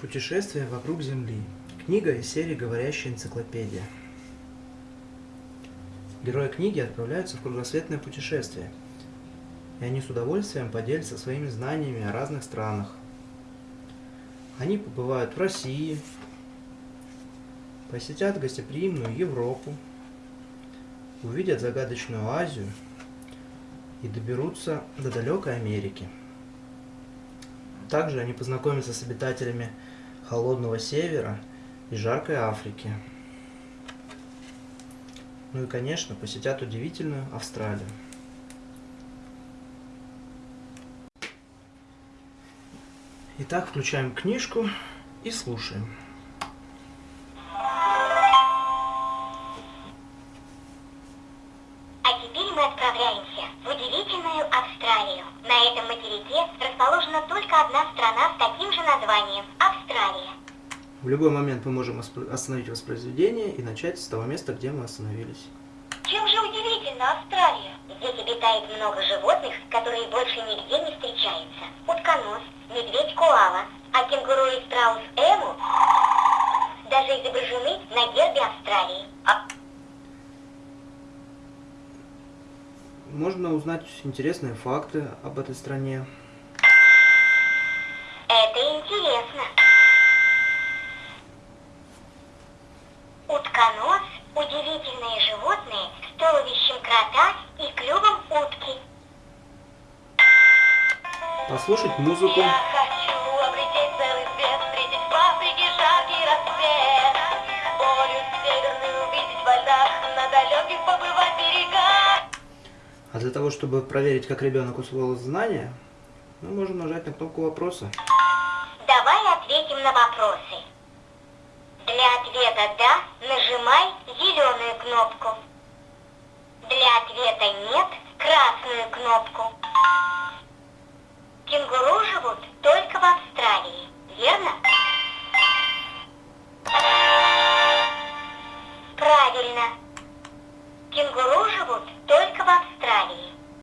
Путешествие вокруг Земли. Книга из серии «Говорящая энциклопедия». Герои книги отправляются в кругосветное путешествие, и они с удовольствием поделятся своими знаниями о разных странах. Они побывают в России, посетят гостеприимную Европу, увидят загадочную Азию и доберутся до далекой Америки. Также они познакомятся с обитателями холодного севера и жаркой Африки. Ну и, конечно, посетят удивительную Австралию. Итак, включаем книжку и слушаем. А теперь мы отправляемся Австралию. На этом материке расположена только одна страна с таким же названием – Австралия. В любой момент мы можем остановить воспроизведение и начать с того места, где мы остановились. Чем же удивительна Австралия? Здесь обитает много животных, которые больше нигде не встречаются. Утконос, медведь-коала, а кенгуру и страус Эму даже изображены на гербе Австралии. Можно узнать интересные факты об этой стране. Это интересно. Утконос – удивительные животные с туловищем крота и клювом утки. Послушать музыку. Я А для того, чтобы проверить, как ребенок усвоил знания, ну, мы можем нажать на кнопку вопроса. Давай ответим на вопросы. Для ответа «да» нажимай зеленую кнопку. Для ответа «нет» красную кнопку. Кенгуру живут только в Австралии, верно? Правильно. Кенгуру живут только в Австралии.